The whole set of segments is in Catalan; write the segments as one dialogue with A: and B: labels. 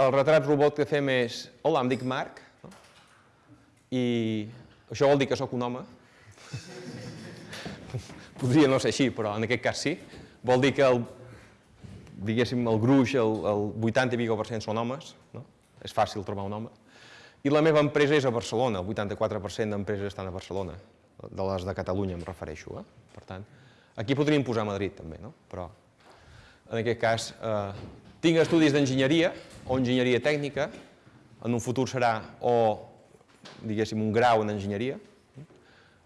A: el retrat robot que fem és Hola, em dic Marc, no? i això vol dir que sóc un home. Podria no ser així, però en aquest cas sí. Vol dir que el, diguéssim, el gruix, el, el 80 i per són homes, no? és fàcil trobar un home. I la meva empresa és a Barcelona, el 84% d'empreses estan a Barcelona, de les de Catalunya em refereixo. Eh? Per tant, aquí podríem posar Madrid també, no? però en aquest cas eh, tinc estudis d'enginyeria o enginyeria tècnica, en un futur serà o, diguéssim, un grau en enginyeria,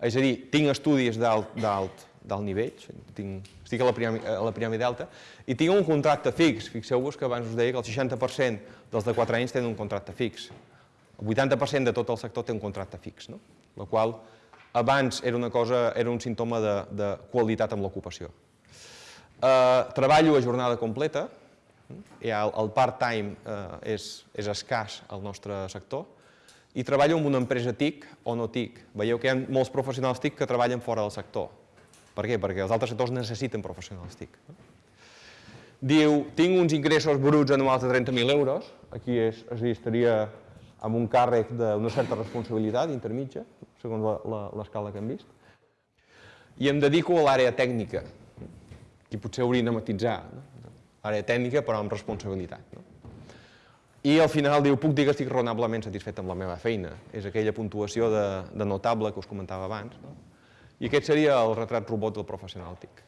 A: és a dir, tinc estudis d'alt nivell, tinc, estic a la, piràmide, a la piràmide alta, i tinc un contracte fix. Fixeu-vos que abans us deia que el 60% dels de 4 anys tenen un contracte fix. El 80% de tot el sector té un contracte fix, no? la qual abans era una cosa, era un símptoma de, de qualitat amb l'ocupació. Eh, treballo a jornada completa, el, part-time eh, és, és escàs al nostre sector, i treballo en una empresa TIC o no TIC. Veieu que hi ha molts professionals TIC que treballen fora del sector. Per què? Perquè els altres sectors necessiten professionals TIC. Diu, tinc uns ingressos bruts anuals de 30.000 euros, aquí és, és dir, estaria amb un càrrec d'una certa responsabilitat intermitja, segons l'escala que hem vist, i em dedico a l'àrea tècnica, i potser hauria de matitzar, no? L'àrea tècnica però amb responsabilitat. No? I al final diu, puc dir que estic raonablement satisfet amb la meva feina, és aquella puntuació de, de notable que us comentava abans, no? i aquest seria el retrat robot del professional TIC.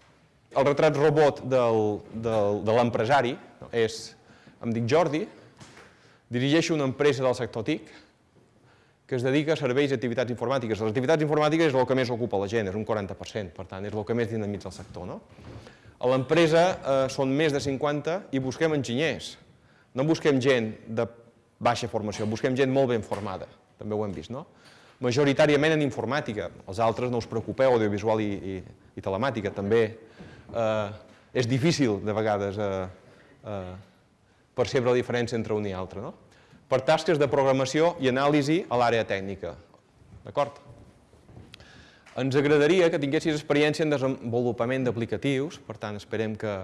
A: El retrat robot del, del, de l'empresari no? és, em dic Jordi, Dirigeixo una empresa del sector TIC que es dedica a serveis i activitats informàtiques. Les activitats informàtiques és el que més ocupa la gent, és un 40%, per tant, és el que més dinamitza el sector. No? A l'empresa eh, són més de 50 i busquem enginyers. No busquem gent de baixa formació, busquem gent molt ben formada, també ho hem vist, no? Majoritàriament en informàtica, els altres no us preocupeu, audiovisual i, i, i telemàtica, també eh, és difícil de vegades eh, eh, percebre la diferència entre un i altre. No? Per tasques de programació i anàlisi a l'àrea tècnica. D'acord? Ens agradaria que tinguessis experiència en desenvolupament d'aplicatius, per tant, esperem que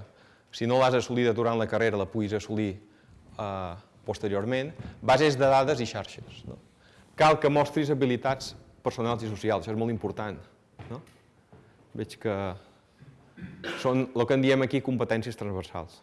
A: si no l'has assolida durant la carrera la puguis assolir eh, posteriorment, bases de dades i xarxes. No? Cal que mostris habilitats personals i socials, això és molt important. No? Veig que són el que en diem aquí competències transversals.